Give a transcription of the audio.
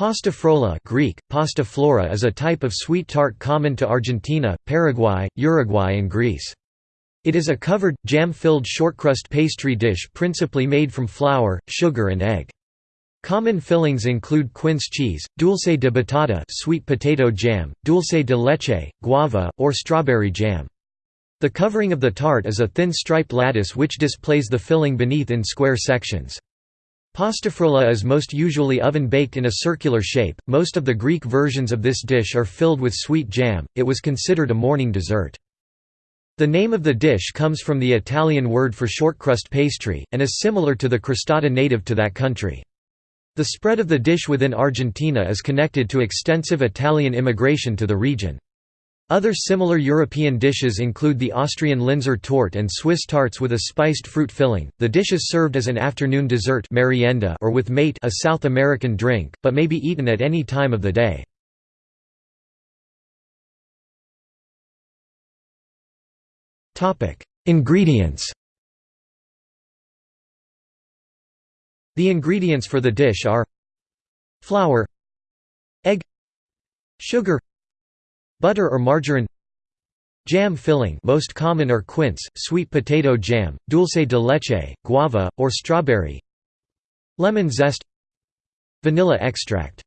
Pasta frolla Greek, pasta flora is a type of sweet tart common to Argentina, Paraguay, Uruguay and Greece. It is a covered, jam-filled shortcrust pastry dish principally made from flour, sugar and egg. Common fillings include quince cheese, dulce de batata sweet potato jam, dulce de leche, guava, or strawberry jam. The covering of the tart is a thin striped lattice which displays the filling beneath in square sections. Pastafrolla is most usually oven-baked in a circular shape. Most of the Greek versions of this dish are filled with sweet jam. It was considered a morning dessert. The name of the dish comes from the Italian word for shortcrust pastry, and is similar to the crostata native to that country. The spread of the dish within Argentina is connected to extensive Italian immigration to the region. Other similar European dishes include the Austrian Linzer torte and Swiss tarts with a spiced fruit filling. The dish is served as an afternoon dessert merienda or with mate a South American drink, but may be eaten at any time of the day. Topic: Ingredients. The ingredients for the dish are flour, egg, sugar, Butter or margarine Jam filling most common are quince, sweet potato jam, dulce de leche, guava, or strawberry Lemon zest Vanilla extract